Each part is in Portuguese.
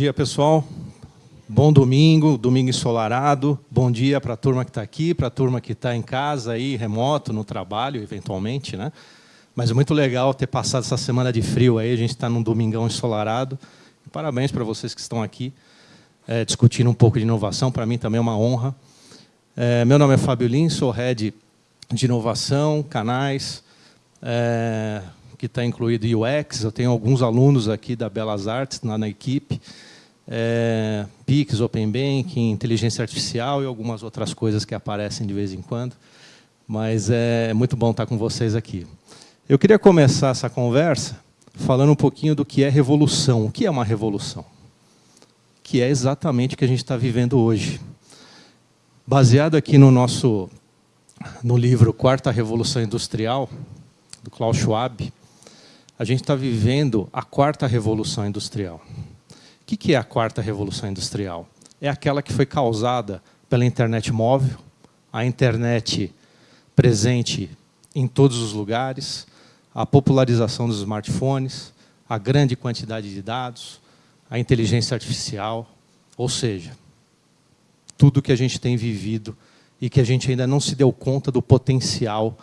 Dia, pessoal. Bom domingo, domingo ensolarado. Bom dia para a turma que está aqui, para a turma que está em casa, aí, remoto, no trabalho, eventualmente. Né? Mas é muito legal ter passado essa semana de frio aí. A gente está num domingão ensolarado. Parabéns para vocês que estão aqui é, discutindo um pouco de inovação. Para mim também é uma honra. É, meu nome é Fábio Lins, sou head de inovação, canais, é, que está incluído UX. Eu tenho alguns alunos aqui da Belas Artes na equipe. É, PIX, Open Banking, inteligência artificial e algumas outras coisas que aparecem de vez em quando. Mas é muito bom estar com vocês aqui. Eu queria começar essa conversa falando um pouquinho do que é revolução. O que é uma revolução? Que é exatamente o que a gente está vivendo hoje. Baseado aqui no nosso no livro Quarta Revolução Industrial, do Klaus Schwab, a gente está vivendo a quarta revolução industrial. O que é a quarta revolução industrial? É aquela que foi causada pela internet móvel, a internet presente em todos os lugares, a popularização dos smartphones, a grande quantidade de dados, a inteligência artificial, ou seja, tudo que a gente tem vivido e que a gente ainda não se deu conta do potencial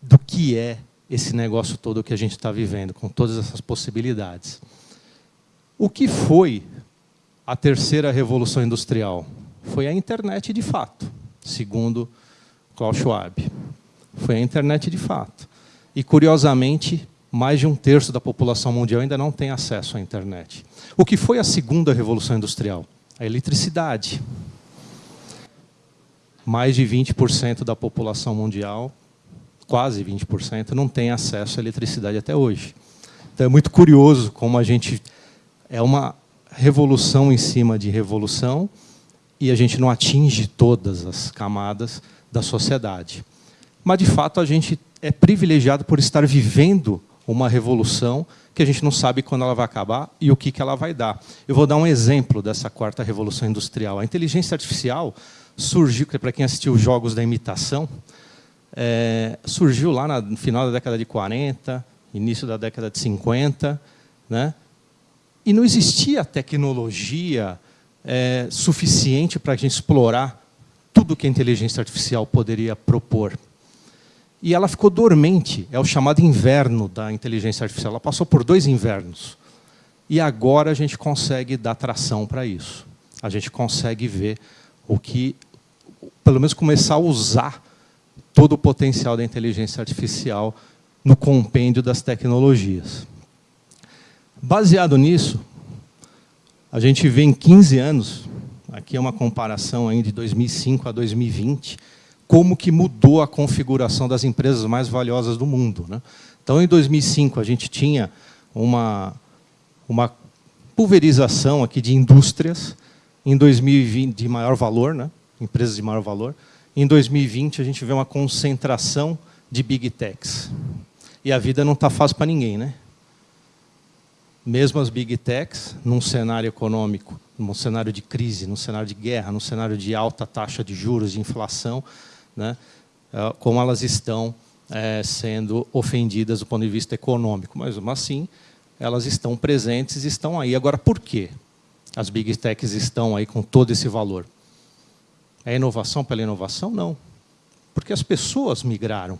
do que é esse negócio todo que a gente está vivendo, com todas essas possibilidades. O que foi a terceira revolução industrial? Foi a internet de fato, segundo Klaus Schwab. Foi a internet de fato. E, curiosamente, mais de um terço da população mundial ainda não tem acesso à internet. O que foi a segunda revolução industrial? A eletricidade mais de 20% da população mundial, quase 20%, não tem acesso à eletricidade até hoje. Então é muito curioso como a gente... É uma revolução em cima de revolução e a gente não atinge todas as camadas da sociedade. Mas, de fato, a gente é privilegiado por estar vivendo uma revolução que a gente não sabe quando ela vai acabar e o que, que ela vai dar. Eu vou dar um exemplo dessa quarta revolução industrial. A inteligência artificial surgiu, para quem assistiu os Jogos da Imitação, é, surgiu lá no final da década de 40, início da década de 50, né? E não existia tecnologia é, suficiente para a gente explorar tudo que a inteligência artificial poderia propor. E ela ficou dormente, é o chamado inverno da inteligência artificial. Ela passou por dois invernos. E agora a gente consegue dar tração para isso. A gente consegue ver o que, pelo menos começar a usar todo o potencial da inteligência artificial no compêndio das tecnologias. Baseado nisso, a gente vê em 15 anos, aqui é uma comparação aí de 2005 a 2020, como que mudou a configuração das empresas mais valiosas do mundo. Né? Então, em 2005, a gente tinha uma, uma pulverização aqui de indústrias, em 2020 de maior valor, né? empresas de maior valor. Em 2020, a gente vê uma concentração de big techs. E a vida não está fácil para ninguém. Né? Mesmo as big techs, num cenário econômico, num cenário de crise, num cenário de guerra, num cenário de alta taxa de juros, de inflação, né? É, como elas estão é, sendo ofendidas do ponto de vista econômico. Mas, assim, elas estão presentes, estão aí. Agora, por quê? as big techs estão aí com todo esse valor. É inovação pela inovação? Não. Porque as pessoas migraram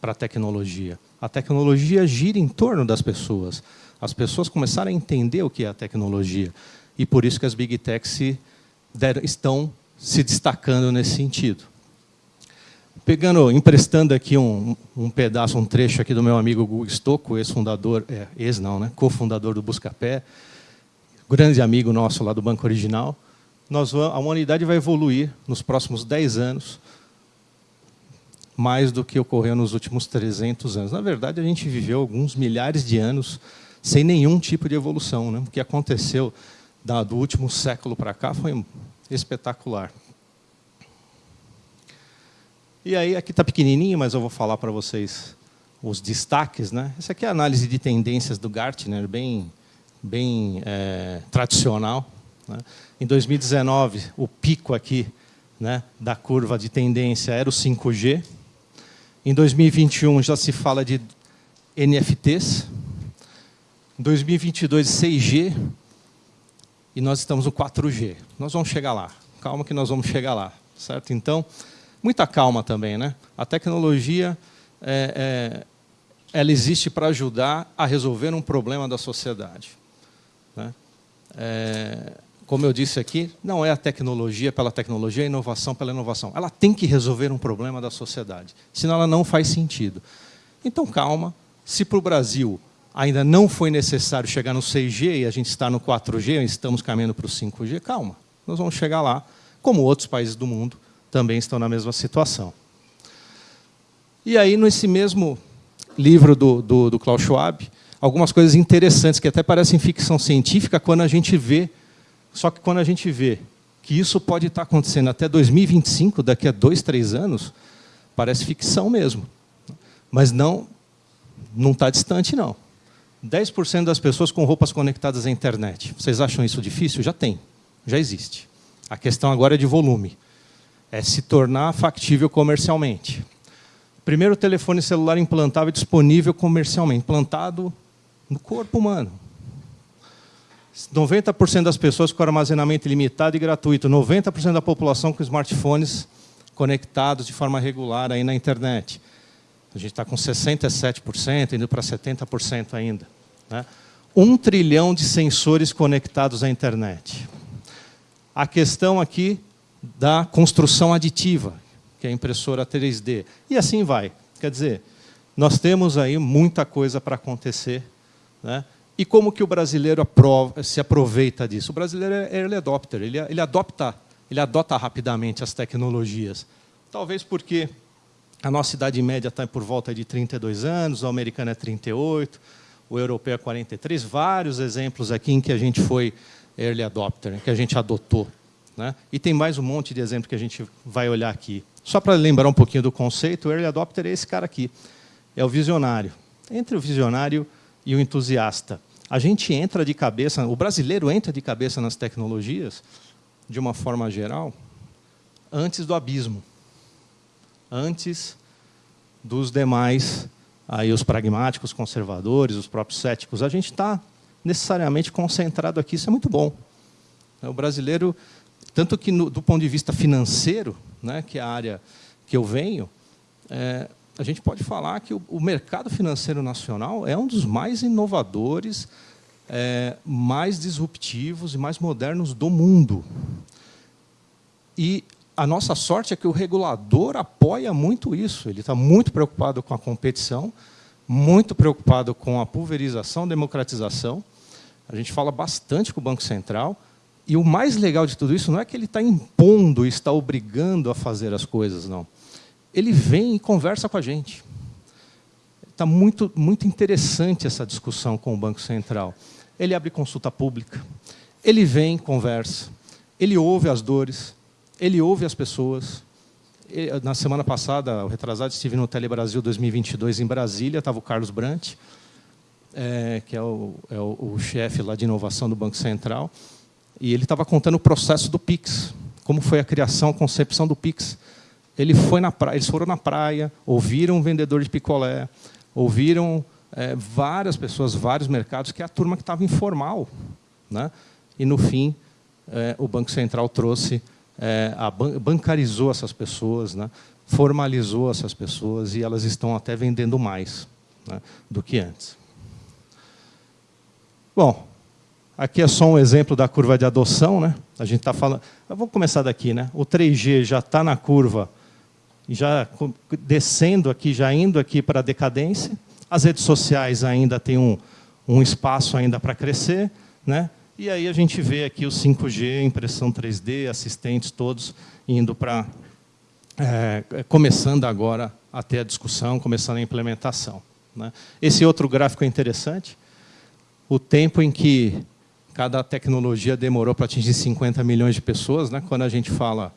para a tecnologia. A tecnologia gira em torno das pessoas. As pessoas começaram a entender o que é a tecnologia. E por isso que as big techs se deram, estão se destacando nesse sentido. Pegando, emprestando aqui um, um pedaço, um trecho aqui do meu amigo Gugu Stocco, ex-fundador, é, ex não, né, cofundador do Buscapé, grande amigo nosso lá do Banco Original, nós, a humanidade vai evoluir nos próximos 10 anos mais do que ocorreu nos últimos 300 anos. Na verdade, a gente viveu alguns milhares de anos sem nenhum tipo de evolução. Né? O que aconteceu do último século para cá foi espetacular. E aí, aqui está pequenininho, mas eu vou falar para vocês os destaques. Né? Essa aqui é a análise de tendências do Gartner, bem bem é, tradicional. Né? Em 2019, o pico aqui né, da curva de tendência era o 5G. Em 2021 já se fala de NFTs. Em 2022, 6G. e nós estamos no 4G. Nós vamos chegar lá. Calma que nós vamos chegar lá, certo? Então, muita calma também, né? A tecnologia é, é, ela existe para ajudar a resolver um problema da sociedade. Né? É, como eu disse aqui, não é a tecnologia pela tecnologia, é a inovação pela inovação. Ela tem que resolver um problema da sociedade, senão ela não faz sentido. Então, calma. Se para o Brasil ainda não foi necessário chegar no 6G e a gente está no 4G, estamos caminhando para o 5G, calma. Nós vamos chegar lá, como outros países do mundo também estão na mesma situação. E aí, nesse mesmo livro do, do, do Klaus Schwab, algumas coisas interessantes que até parecem ficção científica quando a gente vê só que quando a gente vê que isso pode estar acontecendo até 2025, daqui a dois, três anos, parece ficção mesmo. Mas não não está distante, não. 10% das pessoas com roupas conectadas à internet. Vocês acham isso difícil? Já tem, já existe. A questão agora é de volume. É se tornar factível comercialmente. Primeiro telefone celular implantável disponível comercialmente, implantado no corpo humano. 90% das pessoas com armazenamento ilimitado e gratuito, 90% da população com smartphones conectados de forma regular aí na internet. A gente está com 67%, indo para 70% ainda. Né? Um trilhão de sensores conectados à internet. A questão aqui da construção aditiva, que é a impressora 3D. E assim vai. Quer dizer, nós temos aí muita coisa para acontecer. Né? E como que o brasileiro se aproveita disso? O brasileiro é early adopter, ele, ele, adopta, ele adota rapidamente as tecnologias. Talvez porque a nossa idade média está por volta de 32 anos, o americano é 38, o europeu é 43, vários exemplos aqui em que a gente foi early adopter, que a gente adotou. Né? E tem mais um monte de exemplos que a gente vai olhar aqui. Só para lembrar um pouquinho do conceito, o early adopter é esse cara aqui, é o visionário. Entre o visionário e o entusiasta a gente entra de cabeça, o brasileiro entra de cabeça nas tecnologias, de uma forma geral, antes do abismo, antes dos demais, aí os pragmáticos, conservadores, os próprios céticos. A gente está necessariamente concentrado aqui, isso é muito bom. O brasileiro, tanto que no, do ponto de vista financeiro, né, que é a área que eu venho, é, a gente pode falar que o, o mercado financeiro nacional é um dos mais inovadores, é, mais disruptivos e mais modernos do mundo. E a nossa sorte é que o regulador apoia muito isso. Ele está muito preocupado com a competição, muito preocupado com a pulverização, democratização. A gente fala bastante com o Banco Central. E o mais legal de tudo isso não é que ele está impondo, está obrigando a fazer as coisas, não ele vem e conversa com a gente. Está muito, muito interessante essa discussão com o Banco Central. Ele abre consulta pública, ele vem, conversa, ele ouve as dores, ele ouve as pessoas. Na semana passada, o retrasado, estive no Telebrasil 2022 em Brasília, estava o Carlos Brant, é, que é, o, é o, o chefe lá de inovação do Banco Central, e ele estava contando o processo do PIX, como foi a criação, a concepção do PIX. Ele foi na praia, eles foram na praia, ouviram um vendedor de picolé, ouviram é, várias pessoas, vários mercados, que é a turma que estava informal. Né? E, no fim, é, o Banco Central trouxe, é, ban bancarizou essas pessoas, né? formalizou essas pessoas, e elas estão até vendendo mais né? do que antes. Bom, aqui é só um exemplo da curva de adoção. Né? A gente está falando... Vamos começar daqui. Né? O 3G já está na curva já descendo aqui, já indo aqui para a decadência. As redes sociais ainda têm um, um espaço ainda para crescer. Né? E aí a gente vê aqui o 5G, impressão 3D, assistentes todos indo para... É, começando agora a ter a discussão, começando a implementação. Né? Esse outro gráfico é interessante. O tempo em que cada tecnologia demorou para atingir 50 milhões de pessoas, né? quando a gente fala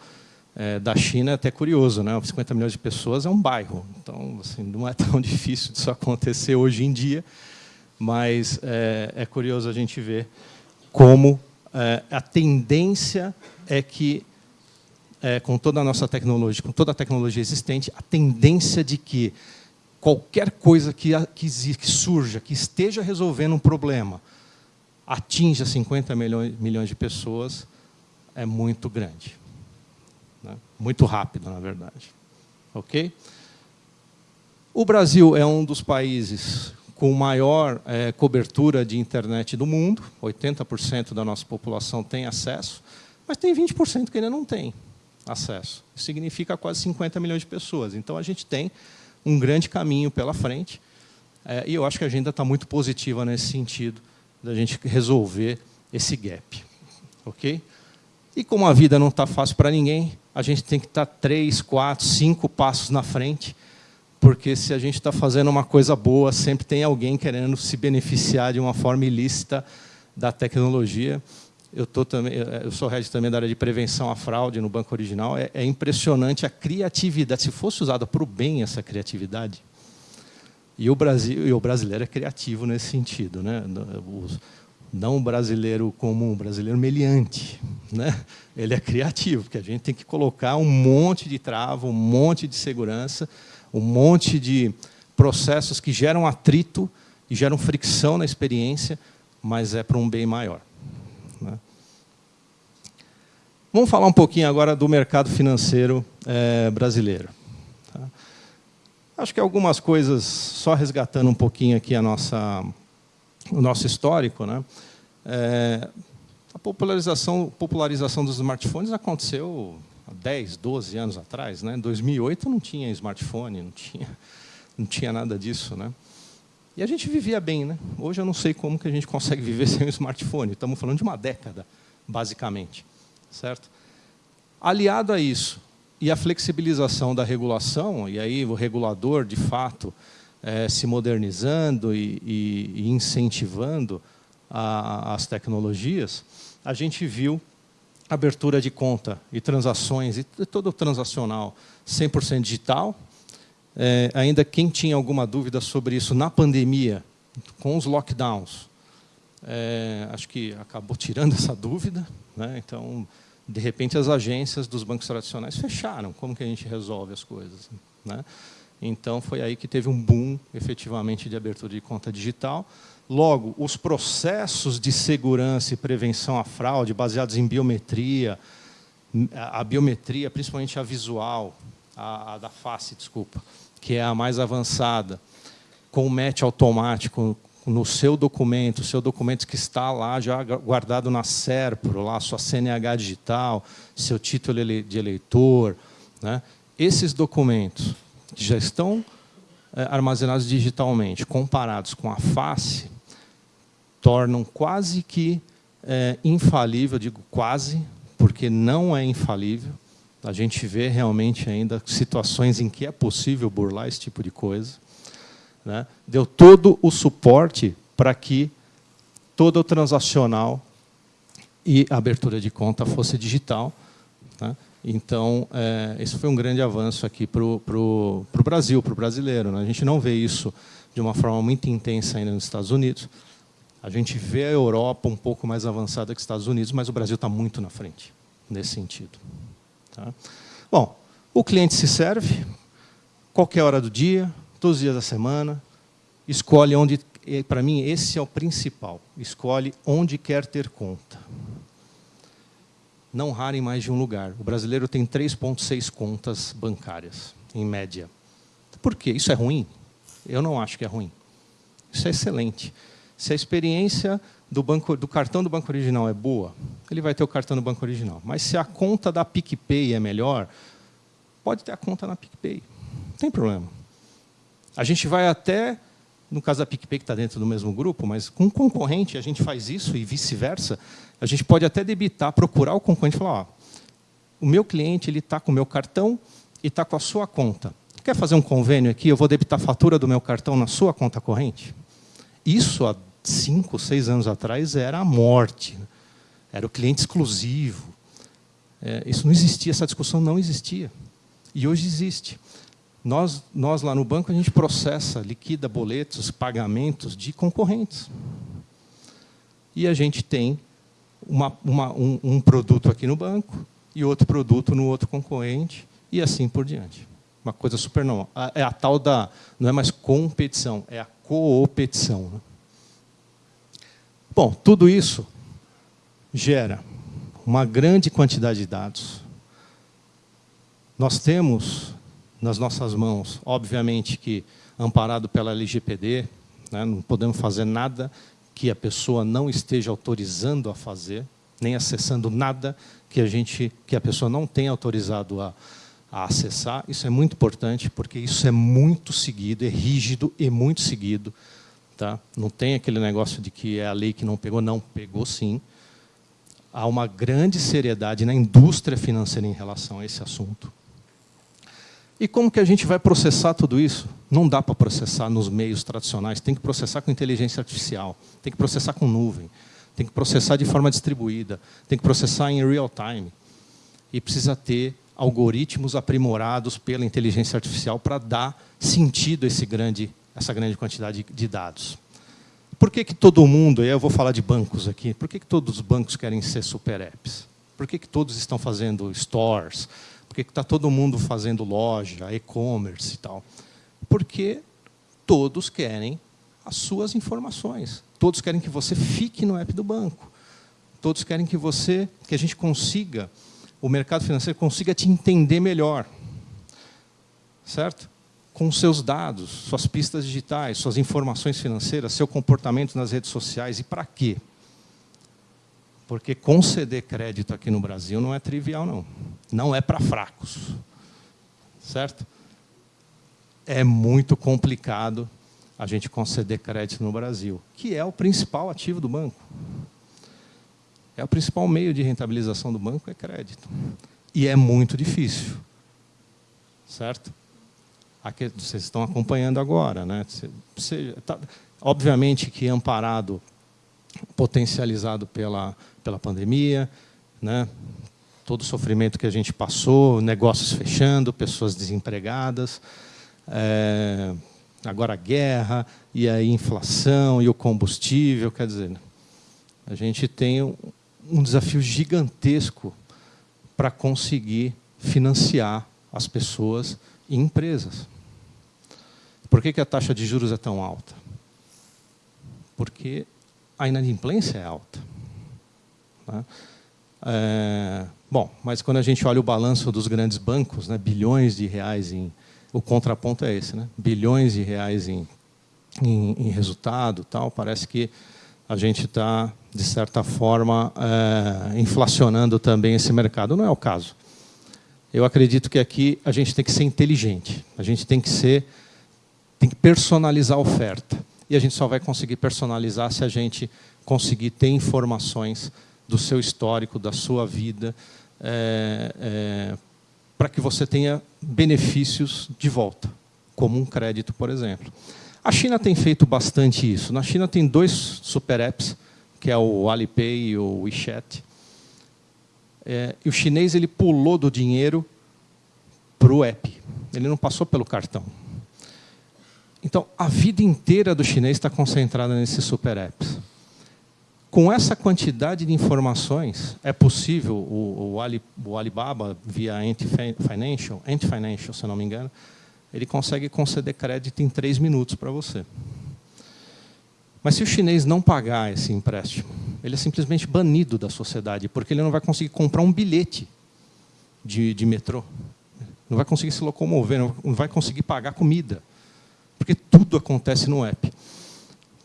é, da China é até curioso, né? 50 milhões de pessoas é um bairro, então assim, não é tão difícil disso acontecer hoje em dia, mas é, é curioso a gente ver como é, a tendência é que, é, com toda a nossa tecnologia, com toda a tecnologia existente, a tendência de que qualquer coisa que, que, que surja, que esteja resolvendo um problema, atinja 50 milhões, milhões de pessoas, é muito grande. Né? Muito rápido, na verdade. Ok? O Brasil é um dos países com maior é, cobertura de internet do mundo, 80% da nossa população tem acesso, mas tem 20% que ainda não tem acesso. Isso significa quase 50 milhões de pessoas. Então, a gente tem um grande caminho pela frente, é, e eu acho que a agenda está muito positiva nesse sentido, da gente resolver esse gap. ok? E como a vida não está fácil para ninguém, a gente tem que estar tá três, quatro, cinco passos na frente, porque se a gente está fazendo uma coisa boa, sempre tem alguém querendo se beneficiar de uma forma ilícita da tecnologia eu, tô também, eu sou head também da área de prevenção à fraude no Banco Original. É, é impressionante a criatividade. Se fosse usada para o bem essa criatividade, e o, Brasil, e o brasileiro é criativo nesse sentido. Né? Não o brasileiro comum, o brasileiro meliante. Né? Ele é criativo, porque a gente tem que colocar um monte de trava, um monte de segurança, um monte de processos que geram atrito e geram fricção na experiência, mas é para um bem maior. Né? Vamos falar um pouquinho agora do mercado financeiro é, brasileiro. Tá? Acho que algumas coisas, só resgatando um pouquinho aqui a nossa, o nosso histórico. Né? É, a popularização, popularização dos smartphones aconteceu 10, 12 anos atrás. Né? Em 2008 não tinha smartphone, não tinha, não tinha nada disso. Né? E a gente vivia bem, né? Hoje eu não sei como que a gente consegue viver sem um smartphone. Estamos falando de uma década, basicamente, certo? Aliado a isso e a flexibilização da regulação, e aí o regulador, de fato, é, se modernizando e, e, e incentivando a, as tecnologias, a gente viu abertura de conta e transações, e todo o transacional 100% digital, é, ainda quem tinha alguma dúvida sobre isso na pandemia, com os lockdowns, é, acho que acabou tirando essa dúvida. Né? Então, de repente, as agências dos bancos tradicionais fecharam. Como que a gente resolve as coisas? Né? Então, foi aí que teve um boom, efetivamente, de abertura de conta digital. Logo, os processos de segurança e prevenção à fraude, baseados em biometria, a biometria, principalmente a visual, a, a da face, desculpa, que é a mais avançada, com o match automático no seu documento, seu documento que está lá já guardado na SERPRO, lá sua CNH digital, seu título de eleitor, né? esses documentos que já estão é, armazenados digitalmente, comparados com a face, tornam quase que é, infalível, digo quase, porque não é infalível, a gente vê realmente ainda situações em que é possível burlar esse tipo de coisa. Né? Deu todo o suporte para que todo o transacional e abertura de conta fosse digital. Então, é, esse foi um grande avanço aqui para o Brasil, para o brasileiro. Né? A gente não vê isso de uma forma muito intensa ainda nos Estados Unidos. A gente vê a Europa um pouco mais avançada que os Estados Unidos, mas o Brasil está muito na frente nesse sentido. Tá? Bom, o cliente se serve, qualquer hora do dia, todos os dias da semana, escolhe onde... Para mim, esse é o principal. Escolhe onde quer ter conta. Não rara em mais de um lugar. O brasileiro tem 3,6 contas bancárias, em média. Por quê? Isso é ruim? Eu não acho que é ruim. Isso é excelente. Se a experiência do, banco, do cartão do banco original é boa, ele vai ter o cartão do banco original. Mas se a conta da PicPay é melhor, pode ter a conta na PicPay. Não tem problema. A gente vai até, no caso da PicPay, que está dentro do mesmo grupo, mas com um concorrente a gente faz isso e vice-versa, a gente pode até debitar, procurar o concorrente e falar, ó, o meu cliente está com o meu cartão e está com a sua conta. Quer fazer um convênio aqui? Eu vou debitar a fatura do meu cartão na sua conta corrente? Isso há cinco, seis anos atrás era a morte. Era o cliente exclusivo. É, isso não existia, essa discussão não existia. E hoje existe. Nós, nós lá no banco, a gente processa, liquida boletos, pagamentos de concorrentes. E a gente tem uma, uma, um, um produto aqui no banco e outro produto no outro concorrente, e assim por diante. Uma coisa super normal. É a tal da, não é mais competição, é a coopetição. Né? Bom, tudo isso gera uma grande quantidade de dados. Nós temos nas nossas mãos, obviamente que amparado pela LGPD, né, não podemos fazer nada que a pessoa não esteja autorizando a fazer, nem acessando nada que a gente, que a pessoa não tenha autorizado a, a acessar. Isso é muito importante, porque isso é muito seguido, é rígido e muito seguido. Tá? Não tem aquele negócio de que é a lei que não pegou, não, pegou sim. Há uma grande seriedade na indústria financeira em relação a esse assunto. E como que a gente vai processar tudo isso? Não dá para processar nos meios tradicionais, tem que processar com inteligência artificial, tem que processar com nuvem, tem que processar de forma distribuída, tem que processar em real time. E precisa ter algoritmos aprimorados pela inteligência artificial para dar sentido a grande, essa grande quantidade de dados. Por que, que todo mundo, e eu vou falar de bancos aqui, por que, que todos os bancos querem ser super apps? Por que, que todos estão fazendo stores? Que está todo mundo fazendo loja, e-commerce e tal? Porque todos querem as suas informações. Todos querem que você fique no app do banco. Todos querem que você, que a gente consiga, o mercado financeiro consiga te entender melhor. Certo? Com seus dados, suas pistas digitais, suas informações financeiras, seu comportamento nas redes sociais. E para quê? Porque conceder crédito aqui no Brasil não é trivial, não. Não é para fracos. Certo? É muito complicado a gente conceder crédito no Brasil, que é o principal ativo do banco. É o principal meio de rentabilização do banco é crédito. E é muito difícil. Certo? Aqui, vocês estão acompanhando agora. Né? Você, tá, obviamente que amparado, potencializado pela pela pandemia, né? todo o sofrimento que a gente passou, negócios fechando, pessoas desempregadas, é, agora a guerra, e a inflação, e o combustível, quer dizer, a gente tem um desafio gigantesco para conseguir financiar as pessoas e empresas. Por que, que a taxa de juros é tão alta? Porque a inadimplência é alta. Tá? É, bom, mas quando a gente olha o balanço dos grandes bancos, né, bilhões de reais em... O contraponto é esse, né? bilhões de reais em, em, em resultado, tal, parece que a gente está, de certa forma, é, inflacionando também esse mercado. Não é o caso. Eu acredito que aqui a gente tem que ser inteligente, a gente tem que ser, tem que personalizar a oferta. E a gente só vai conseguir personalizar se a gente conseguir ter informações do seu histórico, da sua vida, é, é, para que você tenha benefícios de volta, como um crédito, por exemplo. A China tem feito bastante isso. Na China tem dois super apps, que é o Alipay e o WeChat. É, e o chinês ele pulou do dinheiro para o app. Ele não passou pelo cartão. Então, a vida inteira do chinês está concentrada nesses super apps. Com essa quantidade de informações, é possível o, o, Ali, o Alibaba, via Ant Financial, Ant Financial, se não me engano, ele consegue conceder crédito em três minutos para você. Mas se o chinês não pagar esse empréstimo, ele é simplesmente banido da sociedade, porque ele não vai conseguir comprar um bilhete de, de metrô, não vai conseguir se locomover, não vai conseguir pagar comida, porque tudo acontece no app.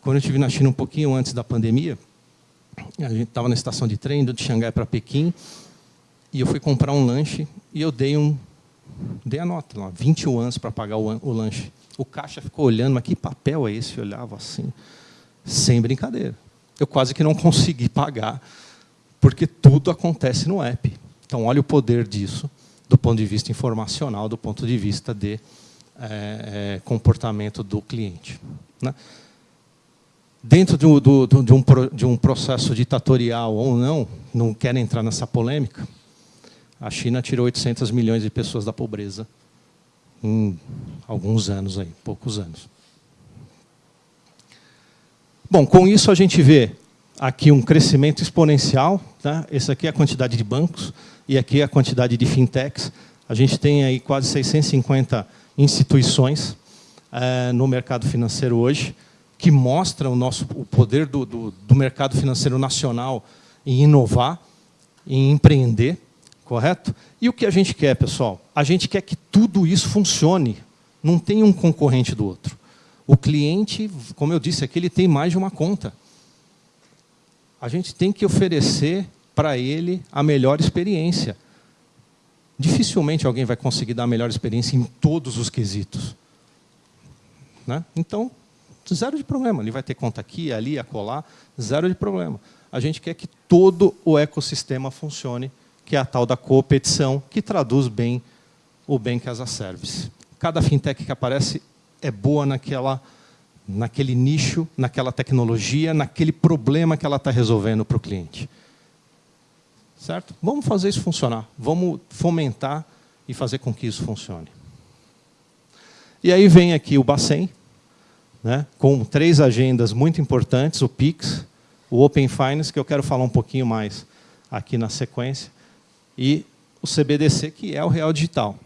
Quando eu estive na China um pouquinho antes da pandemia, a gente estava na estação de trem, de Xangai para Pequim, e eu fui comprar um lanche e eu dei um dei a nota, lá, 20 anos para pagar o, o, lanche. O caixa ficou olhando, mas que papel é esse? Eu olhava assim, sem brincadeira. Eu quase que não consegui pagar, porque tudo acontece no app. Então, olha o poder disso, do ponto de vista informacional, do ponto de vista de é, é, comportamento do cliente. Né? dentro do, do, do, de, um, de um processo ditatorial ou não, não quero entrar nessa polêmica, a China tirou 800 milhões de pessoas da pobreza em alguns anos, aí, poucos anos. Bom, com isso a gente vê aqui um crescimento exponencial. Tá? Essa aqui é a quantidade de bancos e aqui é a quantidade de fintechs. A gente tem aí quase 650 instituições é, no mercado financeiro hoje que mostra o, nosso, o poder do, do, do mercado financeiro nacional em inovar, em empreender, correto? E o que a gente quer, pessoal? A gente quer que tudo isso funcione, não tem um concorrente do outro. O cliente, como eu disse aqui, ele tem mais de uma conta. A gente tem que oferecer para ele a melhor experiência. Dificilmente alguém vai conseguir dar a melhor experiência em todos os quesitos. Né? Então, zero de problema. Ele vai ter conta aqui, ali, acolá, zero de problema. A gente quer que todo o ecossistema funcione, que é a tal da competição, que traduz bem o bem que as a service. Cada fintech que aparece é boa naquela, naquele nicho, naquela tecnologia, naquele problema que ela está resolvendo para o cliente. Certo? Vamos fazer isso funcionar. Vamos fomentar e fazer com que isso funcione. E aí vem aqui o Bacen, né, com três agendas muito importantes, o PIX, o Open Finance, que eu quero falar um pouquinho mais aqui na sequência, e o CBDC, que é o Real Digital.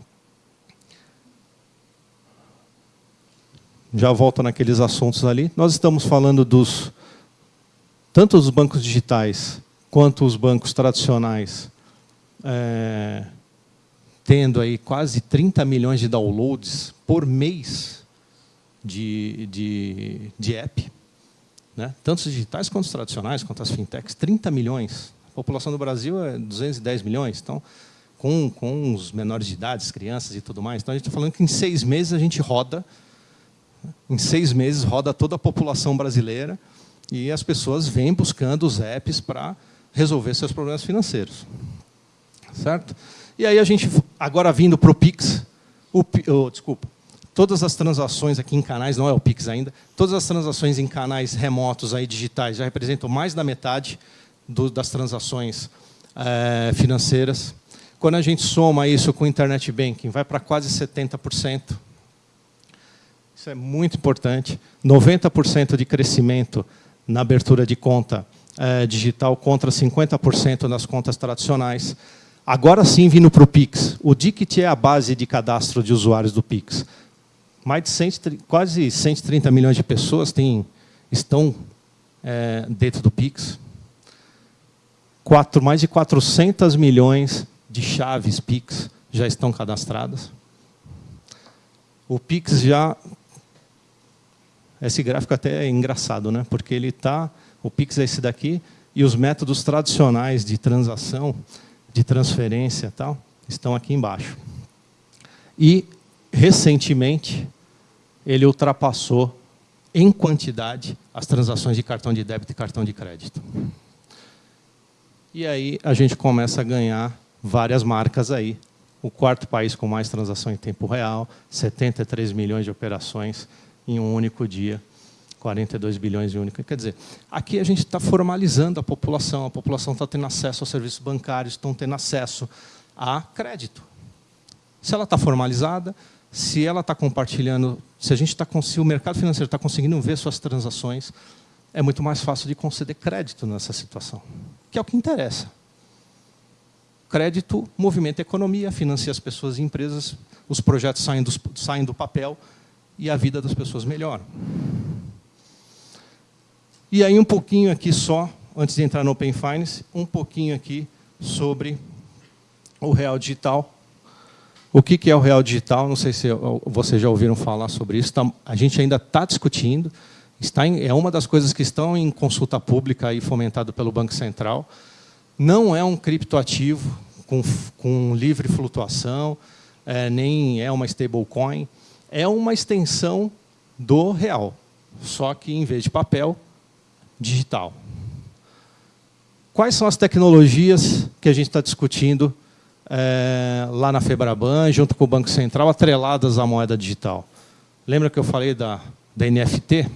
Já volto naqueles assuntos ali. Nós estamos falando dos tanto os bancos digitais quanto os bancos tradicionais, é, tendo aí quase 30 milhões de downloads por mês de, de, de app, né? tanto os digitais quanto os tradicionais, quanto as fintechs, 30 milhões. A população do Brasil é 210 milhões, então, com, com os menores de idade, as crianças e tudo mais. Então, a gente está falando que em seis meses a gente roda, em seis meses roda toda a população brasileira e as pessoas vêm buscando os apps para resolver seus problemas financeiros. Certo? E aí a gente, agora vindo para o Pix, o, oh, desculpa, todas as transações aqui em canais, não é o Pix ainda, todas as transações em canais remotos aí digitais já representam mais da metade do, das transações é, financeiras. Quando a gente soma isso com o Internet Banking, vai para quase 70%. Isso é muito importante. 90% de crescimento na abertura de conta é, digital contra 50% nas contas tradicionais. Agora sim, vindo para o Pix. O DICT é a base de cadastro de usuários do Pix. Mais de 100, quase 130 milhões de pessoas têm, estão é, dentro do Pix. Quatro, mais de 400 milhões de chaves Pix já estão cadastradas. O Pix já... Esse gráfico até é engraçado, né? porque ele está o Pix é esse daqui, e os métodos tradicionais de transação, de transferência tal, estão aqui embaixo. E, recentemente, ele ultrapassou, em quantidade, as transações de cartão de débito e cartão de crédito. E aí a gente começa a ganhar várias marcas aí. O quarto país com mais transação em tempo real, 73 milhões de operações em um único dia. 42 bilhões de única. Quer dizer, aqui a gente está formalizando a população, a população está tendo acesso aos serviços bancários, estão tendo acesso a crédito. Se ela está formalizada, se ela está compartilhando, se a gente está se o mercado financeiro está conseguindo ver suas transações, é muito mais fácil de conceder crédito nessa situação, que é o que interessa. Crédito movimenta a economia, financia as pessoas e empresas, os projetos saem saem do papel e a vida das pessoas melhora. E aí um pouquinho aqui só, antes de entrar no Open Finance, um pouquinho aqui sobre o Real Digital. O que é o Real Digital? Não sei se vocês já ouviram falar sobre isso. A gente ainda está discutindo. Está em, é uma das coisas que estão em consulta pública e fomentado pelo Banco Central. Não é um criptoativo com, com livre flutuação, é, nem é uma stablecoin. É uma extensão do real. Só que, em vez de papel, digital. Quais são as tecnologias que a gente está discutindo é, lá na Febraban, junto com o Banco Central, atreladas à moeda digital? Lembra que eu falei da, da NFT,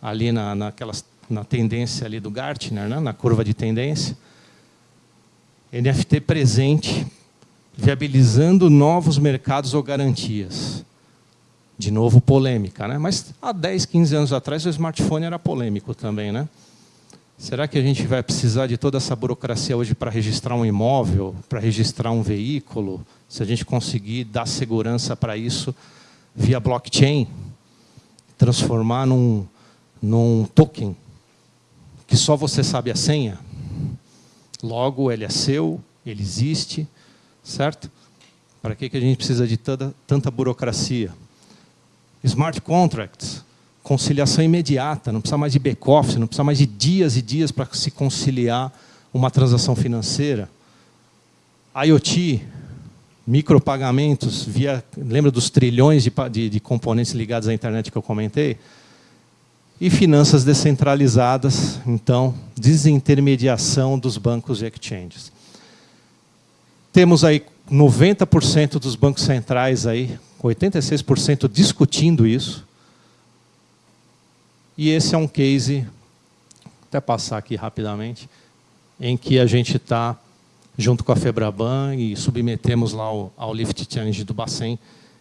ali na, naquelas, na tendência ali do Gartner, né, na curva de tendência? NFT presente, viabilizando novos mercados ou garantias. De novo, polêmica. Né? Mas há 10, 15 anos atrás, o smartphone era polêmico também. Né? Será que a gente vai precisar de toda essa burocracia hoje para registrar um imóvel, para registrar um veículo? Se a gente conseguir dar segurança para isso via blockchain, transformar num, num token que só você sabe a senha, logo ele é seu, ele existe, certo? Para que, que a gente precisa de tanta, tanta burocracia? Smart contracts, conciliação imediata, não precisa mais de back-office, não precisa mais de dias e dias para se conciliar uma transação financeira. IoT, micropagamentos, via, lembra dos trilhões de, de, de componentes ligados à internet que eu comentei? E finanças descentralizadas, então, desintermediação dos bancos e exchanges. Temos aí 90% dos bancos centrais aí, 86% discutindo isso. E esse é um case, até passar aqui rapidamente, em que a gente está junto com a Febraban e submetemos lá ao, ao Lift Challenge do Bacen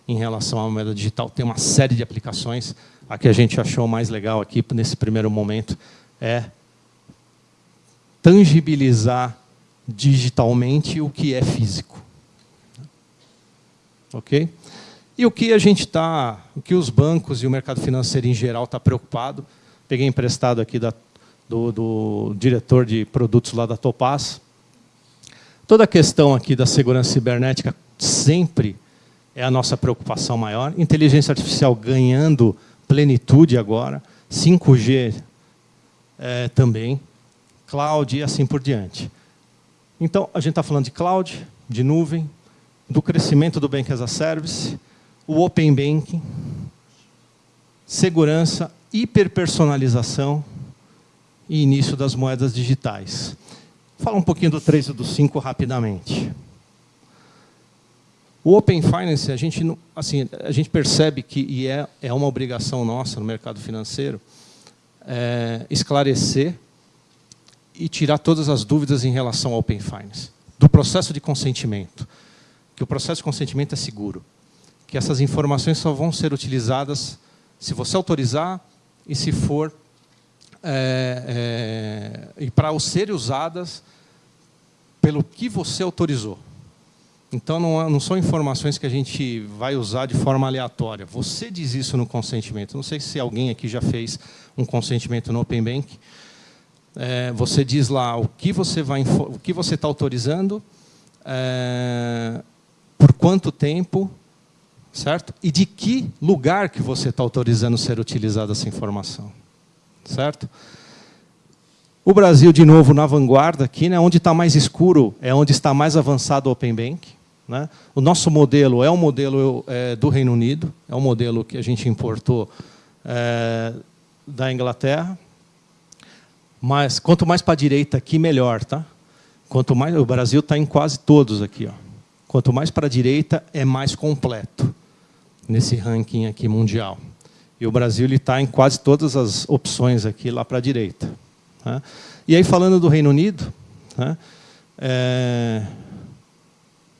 em relação à moeda digital. Tem uma série de aplicações. A que a gente achou mais legal aqui, nesse primeiro momento, é tangibilizar digitalmente o que é físico. Ok? E o que a gente está, o que os bancos e o mercado financeiro em geral está preocupado, peguei emprestado aqui da, do, do diretor de produtos lá da Topaz, Toda a questão aqui da segurança cibernética sempre é a nossa preocupação maior. Inteligência artificial ganhando plenitude agora, 5G é, também, cloud e assim por diante. Então, a gente está falando de cloud, de nuvem, do crescimento do Bank as a Service, o Open Banking, segurança, hiperpersonalização e início das moedas digitais. Fala um pouquinho do 3 e do 5 rapidamente. O Open Finance, a gente, assim, a gente percebe que, e é, é uma obrigação nossa no mercado financeiro, é, esclarecer e tirar todas as dúvidas em relação ao Open Finance. Do processo de consentimento. Que o processo de consentimento é seguro. Que essas informações só vão ser utilizadas se você autorizar e se for é, é, e para serem usadas pelo que você autorizou. Então, não, não, são informações que a gente vai usar de forma aleatória. Você diz isso no consentimento. Não sei se alguém aqui já fez um consentimento no Open Bank. É, você diz lá o que você vai, o que você está autorizando, é, por quanto tempo, certo? E de que lugar que você está autorizando ser utilizada essa informação certo? O Brasil, de novo, na vanguarda aqui, né, onde está mais escuro é onde está mais avançado o Open Bank. Né? O nosso modelo é o modelo é, do Reino Unido, é o modelo que a gente importou é, da Inglaterra. Mas quanto mais para a direita aqui, melhor. Tá? Quanto mais, o Brasil está em quase todos aqui. Ó. Quanto mais para a direita, é mais completo nesse ranking aqui mundial. E o Brasil está em quase todas as opções aqui lá para a direita. Né? E aí, falando do Reino Unido, né? é,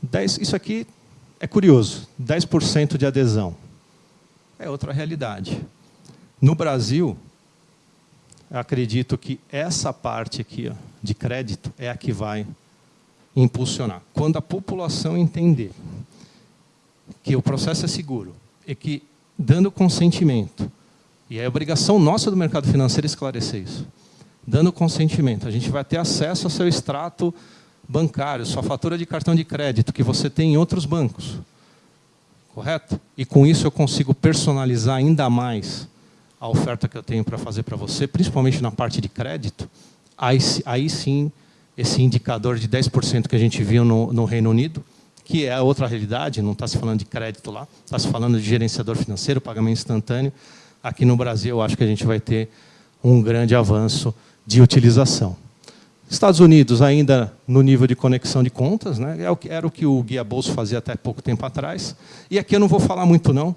10, isso aqui é curioso, 10% de adesão. É outra realidade. No Brasil, acredito que essa parte aqui ó, de crédito é a que vai impulsionar. Quando a população entender que o processo é seguro e que dando consentimento. E é obrigação nossa do mercado financeiro esclarecer isso. Dando consentimento, a gente vai ter acesso ao seu extrato bancário, sua fatura de cartão de crédito, que você tem em outros bancos. Correto? E com isso eu consigo personalizar ainda mais a oferta que eu tenho para fazer para você, principalmente na parte de crédito. Aí, aí sim, esse indicador de 10% que a gente viu no, no Reino Unido, que é outra realidade, não está se falando de crédito lá, está se falando de gerenciador financeiro, pagamento instantâneo. Aqui no Brasil, eu acho que a gente vai ter um grande avanço de utilização. Estados Unidos ainda no nível de conexão de contas, né? É era o que o Guia Bolso fazia até pouco tempo atrás. E aqui eu não vou falar muito não,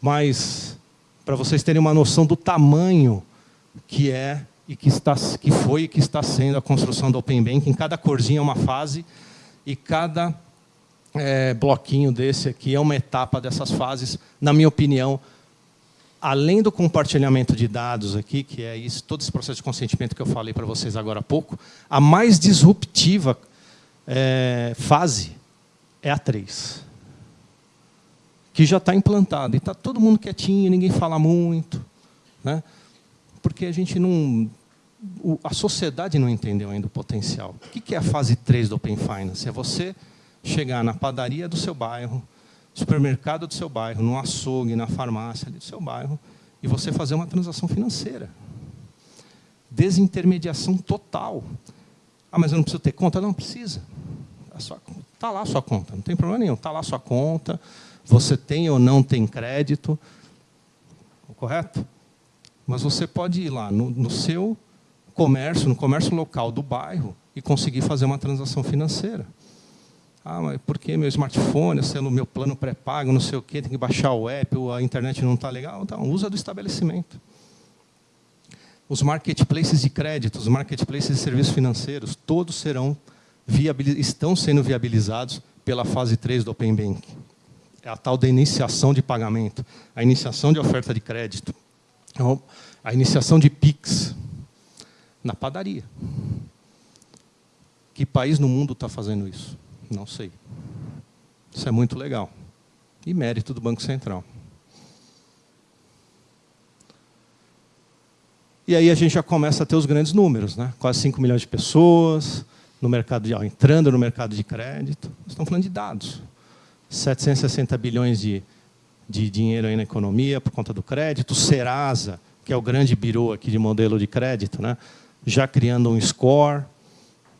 mas para vocês terem uma noção do tamanho que é e que, está, que foi e que está sendo a construção do Open Banking. Cada corzinha é uma fase e cada é, bloquinho desse aqui é uma etapa dessas fases, na minha opinião, além do compartilhamento de dados aqui, que é isso, todo esse processo de consentimento que eu falei para vocês agora há pouco, a mais disruptiva é, fase é a 3. Que já está implantada. E está todo mundo quietinho, ninguém fala muito. Né? porque a gente não... A sociedade não entendeu ainda o potencial. O que é a fase 3 do Open Finance? É você chegar na padaria do seu bairro, supermercado do seu bairro, no açougue, na farmácia do seu bairro, e você fazer uma transação financeira. Desintermediação total. Ah, mas eu não preciso ter conta? Não, precisa. Está lá a sua conta, não tem problema nenhum. Está lá a sua conta, você tem ou não tem crédito, correto? Mas você pode ir lá no, no seu comércio, no comércio local do bairro, e conseguir fazer uma transação financeira. Ah, mas por que meu smartphone, sendo meu plano pré-pago, não sei o quê, tem que baixar o app, ou a internet não está legal? Então, usa do estabelecimento. Os marketplaces de crédito, os marketplaces de serviços financeiros, todos serão estão sendo viabilizados pela fase 3 do Open Bank. É a tal da iniciação de pagamento, a iniciação de oferta de crédito, então, a iniciação de PIX na padaria. Que país no mundo está fazendo isso? Não sei. Isso é muito legal. E mérito do Banco Central. E aí a gente já começa a ter os grandes números, né? quase 5 milhões de pessoas no mercado de, entrando no mercado de crédito. Estamos falando de dados. 760 bilhões de, de dinheiro aí na economia por conta do crédito. Serasa, que é o grande birô aqui de modelo de crédito, né? já criando um score.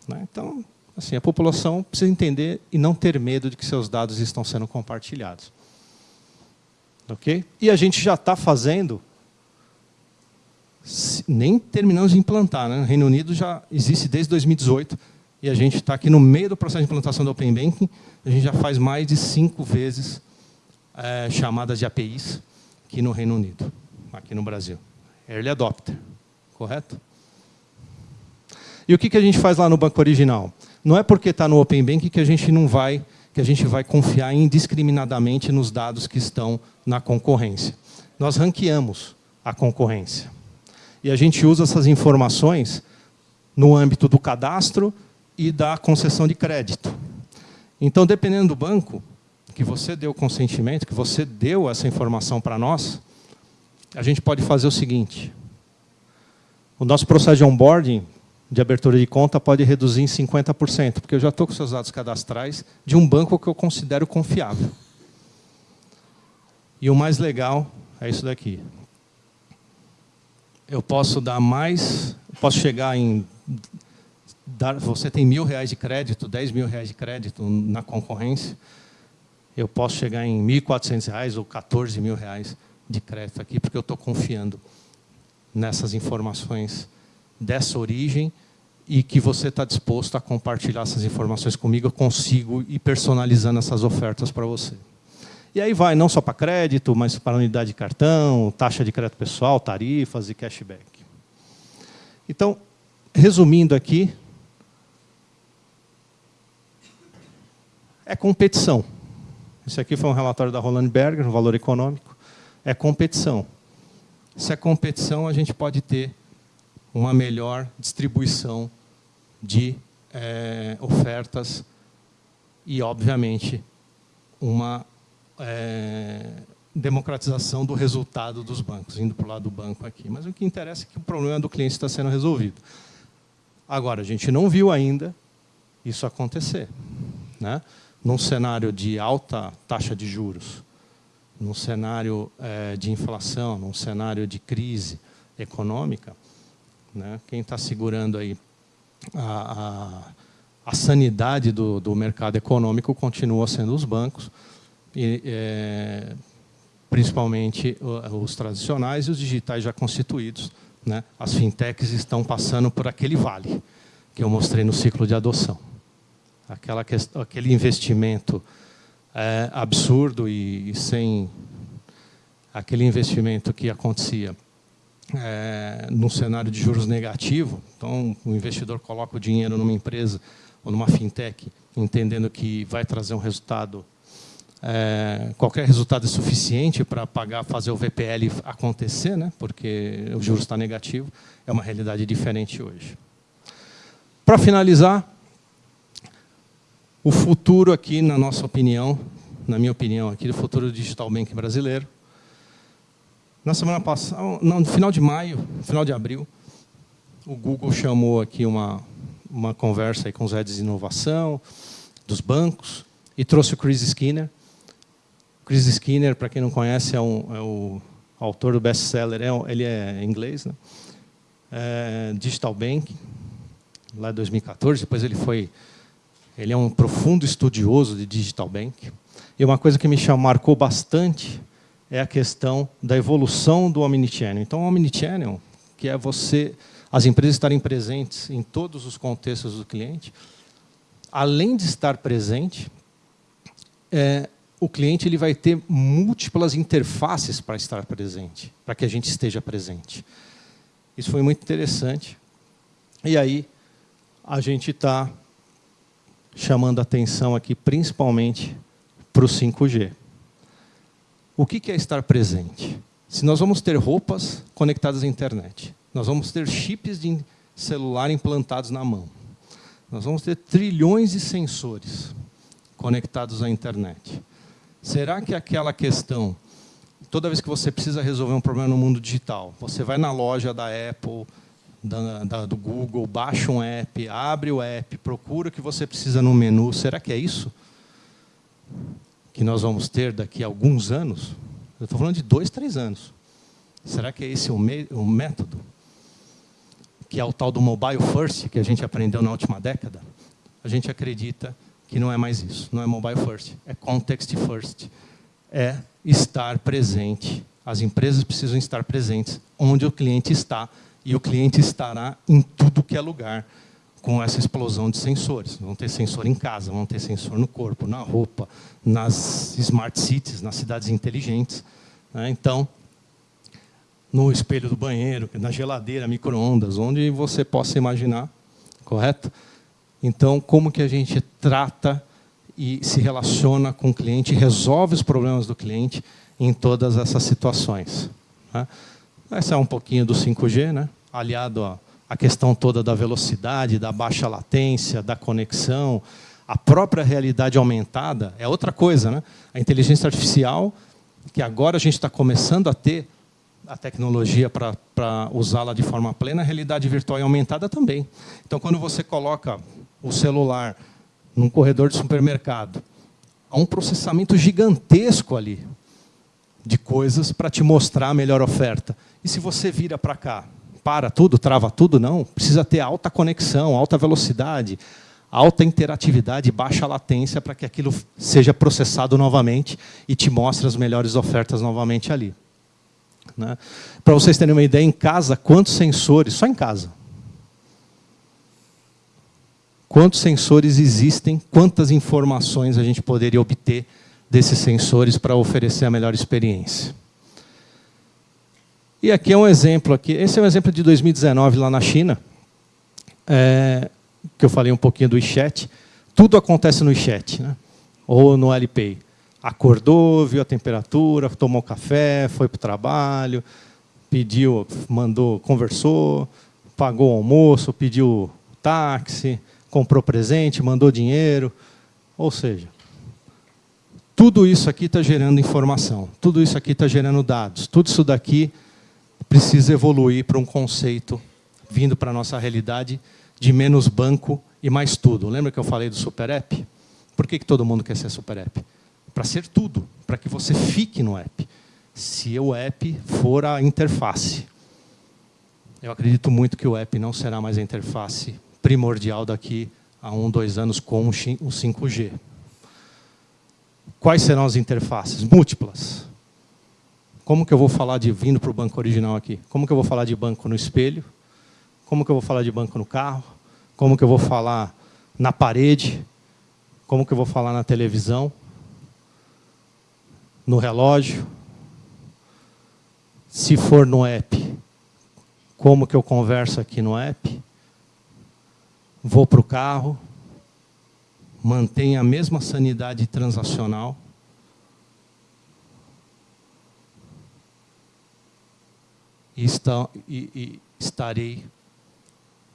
Né? Então, Assim, a população precisa entender e não ter medo de que seus dados estão sendo compartilhados. Ok? E a gente já está fazendo, nem terminamos de implantar. Né? No Reino Unido já existe desde 2018, e a gente está aqui no meio do processo de implantação do Open Banking, a gente já faz mais de cinco vezes é, chamadas de APIs aqui no Reino Unido, aqui no Brasil. Early Adopter, correto? E o que, que a gente faz lá no banco original? Não é porque está no Open Bank que a gente não vai, que a gente vai confiar indiscriminadamente nos dados que estão na concorrência. Nós ranqueamos a concorrência. E a gente usa essas informações no âmbito do cadastro e da concessão de crédito. Então, dependendo do banco, que você deu consentimento, que você deu essa informação para nós, a gente pode fazer o seguinte. O nosso processo de onboarding de abertura de conta pode reduzir em 50%, porque eu já estou com seus dados cadastrais de um banco que eu considero confiável. E o mais legal é isso daqui. Eu posso dar mais, posso chegar em... Dar, você tem mil reais de crédito, dez mil reais de crédito na concorrência, eu posso chegar em quatrocentos reais ou 14 mil reais de crédito aqui, porque eu estou confiando nessas informações dessa origem e que você está disposto a compartilhar essas informações comigo, eu consigo ir personalizando essas ofertas para você. E aí vai não só para crédito, mas para unidade de cartão, taxa de crédito pessoal, tarifas e cashback. Então, resumindo aqui, é competição. Esse aqui foi um relatório da Roland Berger, no valor econômico. É competição. Se é competição, a gente pode ter uma melhor distribuição de é, ofertas e, obviamente, uma é, democratização do resultado dos bancos, indo para o lado do banco aqui. Mas o que interessa é que o problema do cliente está sendo resolvido. Agora, a gente não viu ainda isso acontecer. Né? Num cenário de alta taxa de juros, num cenário é, de inflação, num cenário de crise econômica, né? Quem está segurando aí a, a, a sanidade do, do, mercado econômico continua sendo os bancos, e, é, principalmente os tradicionais e os digitais já constituídos. Né? As fintechs estão passando por aquele vale que eu mostrei no ciclo de adoção. Aquela questão, aquele investimento é, absurdo e, e sem aquele investimento que acontecia é, num cenário de juros negativo, então o investidor coloca o dinheiro numa empresa ou numa fintech, entendendo que vai trazer um resultado, é, qualquer resultado é suficiente para pagar, fazer o VPL acontecer, né? porque o juros está negativo, é uma realidade diferente hoje. Para finalizar, o futuro aqui, na nossa opinião, na minha opinião aqui, do futuro do digital bank brasileiro, Na semana passada, no final de maio, final de abril, o Google chamou aqui uma, uma conversa aí com os heads de inovação dos bancos e trouxe o Chris Skinner. O Chris Skinner, para quem não conhece, é, um, é o autor do best-seller, é, ele é inglês, né? É, Digital Bank, lá em 2014. Depois ele foi, ele é um profundo estudioso de Digital Bank. E uma coisa que me chamou, marcou bastante é a questão da evolução do Omnichannel. Então, o Omnichannel, que é você, as empresas estarem presentes em todos os contextos do cliente, além de estar presente, é, o cliente ele vai ter múltiplas interfaces para estar presente, para que a gente esteja presente. Isso foi muito interessante. E aí, a gente está chamando atenção aqui, principalmente, para o 5G. O que é estar presente? Se nós vamos ter roupas conectadas à internet, nós vamos ter chips de celular implantados na mão, nós vamos ter trilhões de sensores conectados à internet. Será que aquela questão, toda vez que você precisa resolver um problema no mundo digital, você vai na loja da Apple, da, da, do Google, baixa um app, abre o app, procura o que você precisa no menu. Será que é isso que nós vamos ter daqui a alguns anos? Eu estou falando de dois, três anos. Será que é esse o, o método? Que é o tal do mobile first, que a gente aprendeu na última década? A gente acredita que não é mais isso. Não é mobile first, é context first. É estar presente. As empresas precisam estar presentes onde o cliente está e o cliente estará em tudo que é lugar com essa explosão de sensores. Vão ter sensor em casa, vão ter sensor no corpo, na roupa, nas smart cities, nas cidades inteligentes. Né? Então, no espelho do banheiro, na geladeira, micro-ondas, onde você possa imaginar, correto? Então, como que a gente trata e se relaciona com o cliente, resolve os problemas do cliente em todas essas situações. Né? Essa é um pouquinho do 5G, né? aliado à questão toda da velocidade, da baixa latência, da conexão, a própria realidade aumentada é outra coisa. Né? A inteligência artificial, que agora a gente está começando a ter a tecnologia para usá-la de forma plena, a realidade virtual e aumentada também. Então, quando você coloca o celular num corredor de supermercado, há um processamento gigantesco ali de coisas para te mostrar a melhor oferta. E se você vira para cá, para tudo, trava tudo, não. Precisa ter alta conexão, alta velocidade, alta interatividade, baixa latência para que aquilo seja processado novamente e te mostre as melhores ofertas novamente ali. Né? Para vocês terem uma ideia, em casa, quantos sensores, só em casa, quantos sensores existem, quantas informações a gente poderia obter desses sensores para oferecer a melhor experiência. E aqui é um exemplo, aqui. esse é um exemplo de 2019 lá na China, é, que eu falei um pouquinho do WeChat. Tudo acontece no WeChat, né? ou no Alipay. Acordou, viu a temperatura, tomou café, foi para o trabalho, pediu, mandou, conversou, pagou o almoço, pediu táxi, comprou presente, mandou dinheiro. Ou seja, tudo isso aqui está gerando informação, tudo isso aqui está gerando dados, tudo isso daqui precisa evoluir para um conceito vindo para a nossa realidade de menos banco e mais tudo. Lembra que eu falei do Super App? Por que, que todo mundo quer ser Super App? Para ser tudo, para que você fique no app. Se o app for a interface. Eu acredito muito que o app não será mais a interface primordial daqui a um, dois anos com o 5G. Quais serão as interfaces? Múltiplas. Como que eu vou falar de vindo para o banco original aqui? Como que eu vou falar de banco no espelho? Como que eu vou falar de banco no carro? Como que eu vou falar na parede? Como que eu vou falar na televisão? No relógio? Se for no app, como que eu converso aqui no app? vou para o carro, mantenho a mesma sanidade transacional, e, está, e, e estarei,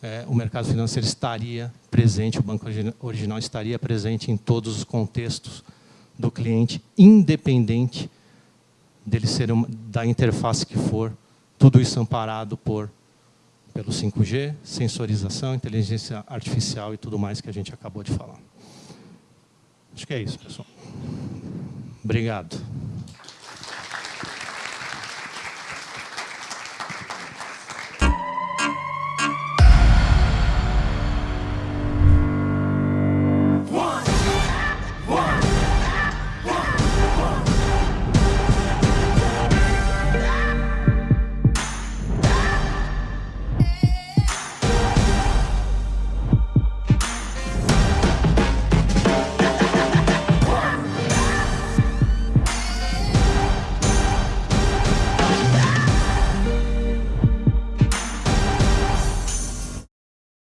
é, o mercado financeiro estaria presente, o banco original estaria presente em todos os contextos do cliente, independente dele ser uma, da interface que for, tudo isso amparado por pelo 5G, sensorização, inteligência artificial e tudo mais que a gente acabou de falar. Acho que é isso, pessoal. Obrigado.